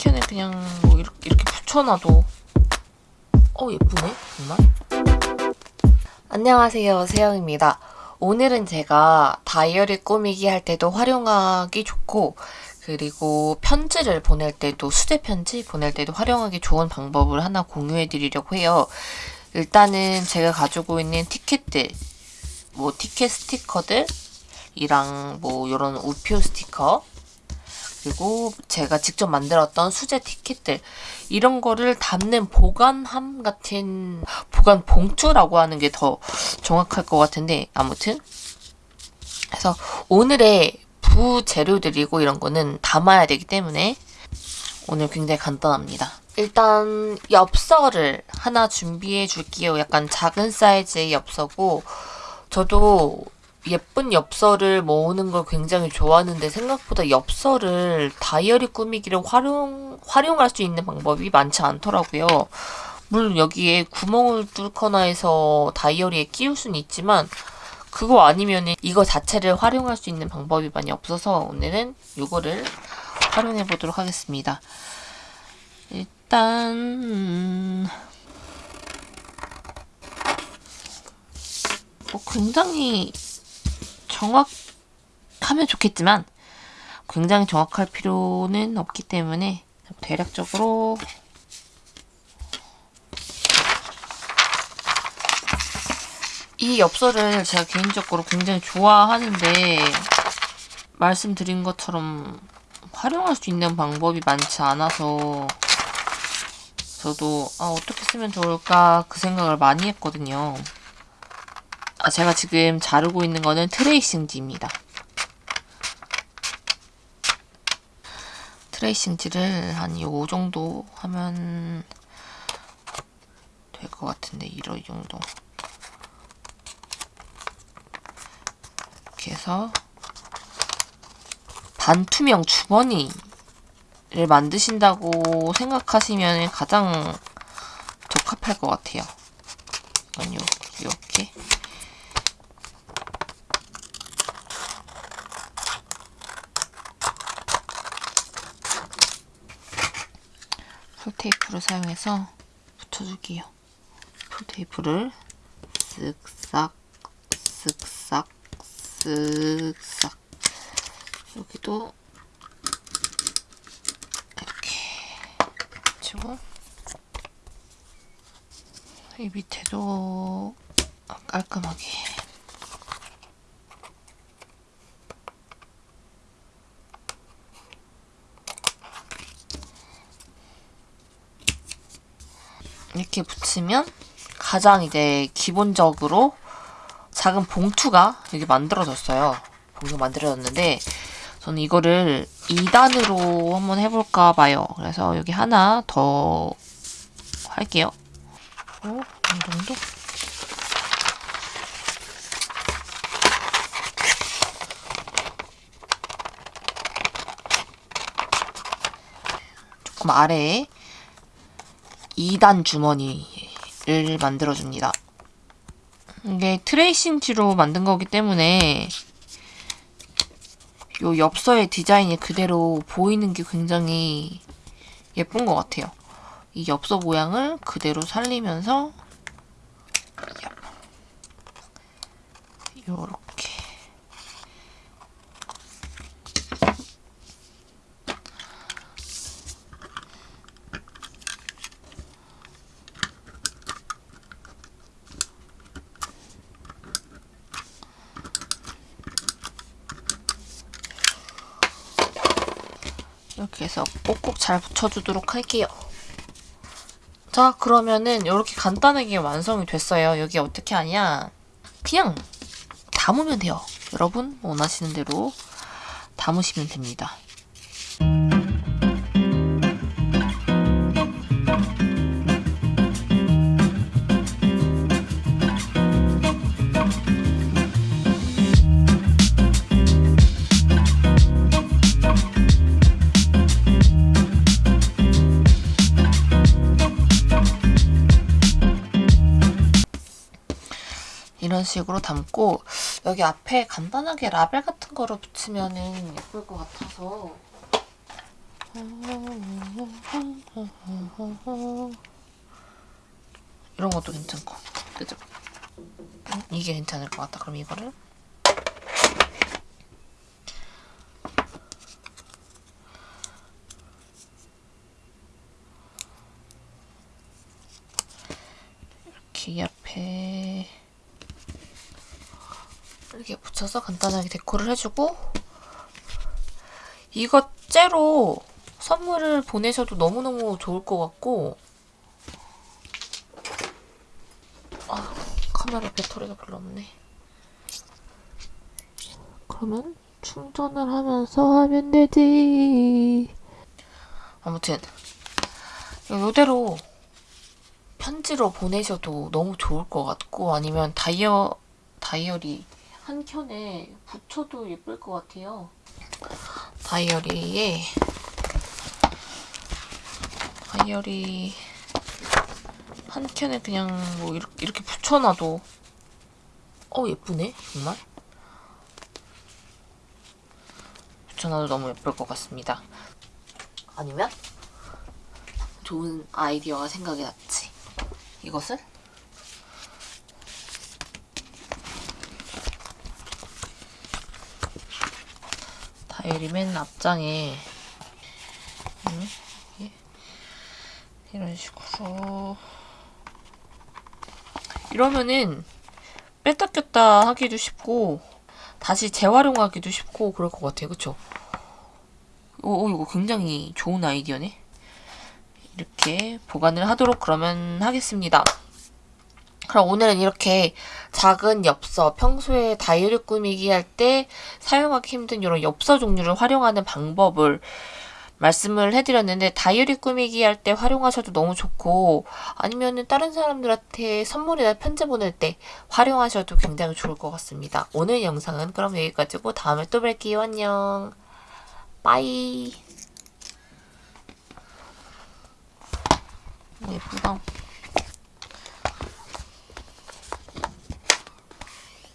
마니큐어는 그냥 뭐 이렇게, 이렇게 붙여놔도. 어 예쁘네 정말. 안녕하세요 세영입니다. 오늘은 제가 다이어리 꾸미기 할 때도 활용하기 좋고 그리고 편지를 보낼 때도 수제 편지 보낼 때도 활용하기 좋은 방법을 하나 공유해 드리려고 해요. 일단은 제가 가지고 있는 티켓들 뭐 티켓 스티커들 이랑 뭐 이런 우표 스티커 그리고 제가 직접 만들었던 수제 티켓들 이런 거를 담는 보관함 같은 보관 봉투라고 하는 게 더 정확할 것 같은데 아무튼 그래서 오늘의 부재료들이고 이런 거는 담아야 되기 때문에 오늘 굉장히 간단합니다. 일단 엽서를 하나 준비해 줄게요. 약간 작은 사이즈의 엽서고 저도 예쁜 엽서를 모으는 걸 굉장히 좋아하는데 생각보다 엽서를 다이어리 꾸미기를 활용, 활용할 수 있는 방법이 많지 않더라고요. 물론 여기에 구멍을 뚫거나 해서 다이어리에 끼울 수는 있지만 그거 아니면 이거 자체를 활용할 수 있는 방법이 많이 없어서 오늘은 이거를 활용해 보도록 하겠습니다. 일단 음, 뭐 굉장히 정확하면 좋겠지만 굉장히 정확할 필요는 없기 때문에 대략적으로 이 엽서를 제가 개인적으로 굉장히 좋아하는데 말씀드린 것처럼 활용할 수 있는 방법이 많지 않아서 저도 아, 어떻게 쓰면 좋을까 그 생각을 많이 했거든요. 아, 제가 지금 자르고 있는 거는 트레이싱지입니다. 트레이싱지를 한 요 정도 하면 될 것 같은데 이런 정도 이렇게 해서 반투명 주머니를 만드신다고 생각하시면 가장 적합할 것 같아요. 이건 요, 이렇게 풀테이프를 사용해서 붙여줄게요. 풀테이프를 쓱싹 쓱싹 쓱싹 여기도 이렇게 붙이고 이 밑에도 깔끔하게 이렇게 붙이면 가장 이제 기본적으로 작은 봉투가 여기 만들어졌어요. 봉투 만들어졌는데 저는 이거를 2단으로 한번 해볼까 봐요. 그래서 여기 하나 더 할게요. 어, 이 정도? 조금 아래에 2단 주머니를 만들어줍니다. 이게 트레이싱지로 만든 거기 때문에 요 엽서의 디자인이 그대로 보이는 게 굉장히 예쁜 것 같아요. 이 엽서 모양을 그대로 살리면서 요렇게 이렇게 해서 꼭꼭 잘 붙여주도록 할게요. 자 그러면은 이렇게 간단하게 완성이 됐어요. 여기 어떻게 하냐 그냥 담으면 돼요. 여러분 원하시는 대로 담으시면 됩니다. 이런 식으로 담고 여기 앞에 간단하게 라벨 같은 거를 붙이면 예쁠 것 같아서 이런 것도 괜찮고 그죠? 응? 이게 괜찮을 것 같다 그럼 이거를 이렇게 이 앞에 이렇게 붙여서 간단하게 데코를 해주고 이거 째로 선물을 보내셔도 너무너무 좋을 것 같고 아, 카메라 배터리가 별로 없네. 그러면 충전을 하면서 하면 되지. 아무튼 이대로 편지로 보내셔도 너무 좋을 것 같고 아니면 다이어 다이어리 한 켠에 붙여도 예쁠 것 같아요. 다이어리에 다이어리 한 켠에 그냥 뭐 이렇게, 이렇게 붙여놔도 어 예쁘네 정말 붙여놔도 너무 예쁠 것 같습니다. 아니면 좋은 아이디어가 생각이 났지. 이것을 다이어리 맨 앞장에 음, 이런 식으로 이러면은 뺐다 꼈다 하기도 쉽고 다시 재활용하기도 쉽고 그럴 것 같아요 그쵸? 오, 오 이거 굉장히 좋은 아이디어네 이렇게 보관을 하도록 그러면 하겠습니다. 그럼 오늘은 이렇게 작은 엽서, 평소에 다이어리 꾸미기 할 때 사용하기 힘든 이런 엽서 종류를 활용하는 방법을 말씀을 해드렸는데 다이어리 꾸미기 할 때 활용하셔도 너무 좋고 아니면은 다른 사람들한테 선물이나 편지 보낼 때 활용하셔도 굉장히 좋을 것 같습니다. 오늘 영상은 그럼 여기까지고 다음에 또 뵐게요. 안녕. 빠이. 예쁘다.